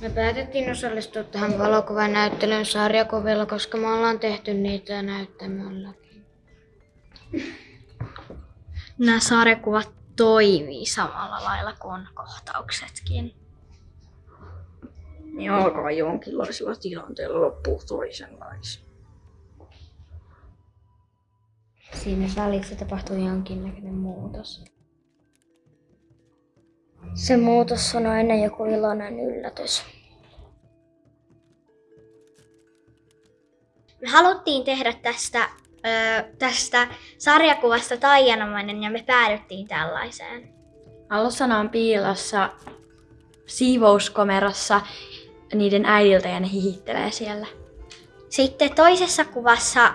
Me päätettiin osallistua tähän valokuvan näyttelyyn sarjakuvilla, koska me ollaan tehty niitä näyttämölläkin. Nämä sarjakuvat toimii samalla lailla kuin kohtauksetkin. Niin alkaa jonkinlaisella tilanteella loppuu toisenlaisia. Siinä välissä tapahtuu jonkinnäköinen muutos. Se muutos on aina joku iloinen yllätys. Me haluttiin tehdä tästä, ö, tästä sarjakuvasta taianomainen ja me päädyttiin tällaiseen. Alussa on piilossa siivouskomerossa niiden äidiltä ja ne hihittelee siellä. Sitten toisessa kuvassa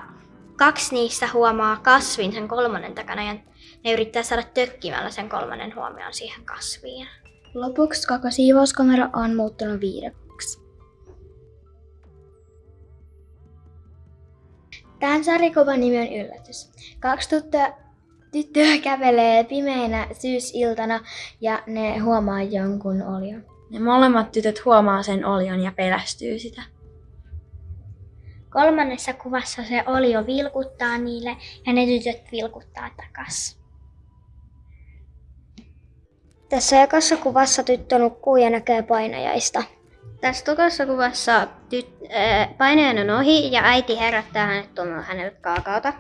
kaksi niistä huomaa kasvin sen kolmannen takana ja ne yrittää saada tökkimällä sen kolmannen huomioon siihen kasviin. Lopuksi koko siivouskomero on muuttunut viidakoksi. Tämän sarjakuvan nimi on Yllätys. Kaksi tyttöä, tyttöä kävelee pimeinä syysiltana ja ne huomaa jonkun olion. Ne molemmat tytöt huomaa sen olion ja pelästyy sitä. Kolmannessa kuvassa se olio vilkuttaa niille ja ne tytöt vilkuttaa takas. Tässä ekassa kuvassa tyttö nukkuu ja näkee painajaista. Tässä tokassa kuvassa tyt- äh, painajan on ohi ja äiti herättää hänet tuomaan hänelle kaakaota.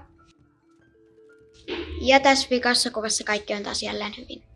Ja tässä vikassa kuvassa kaikki on taas jälleen hyvin.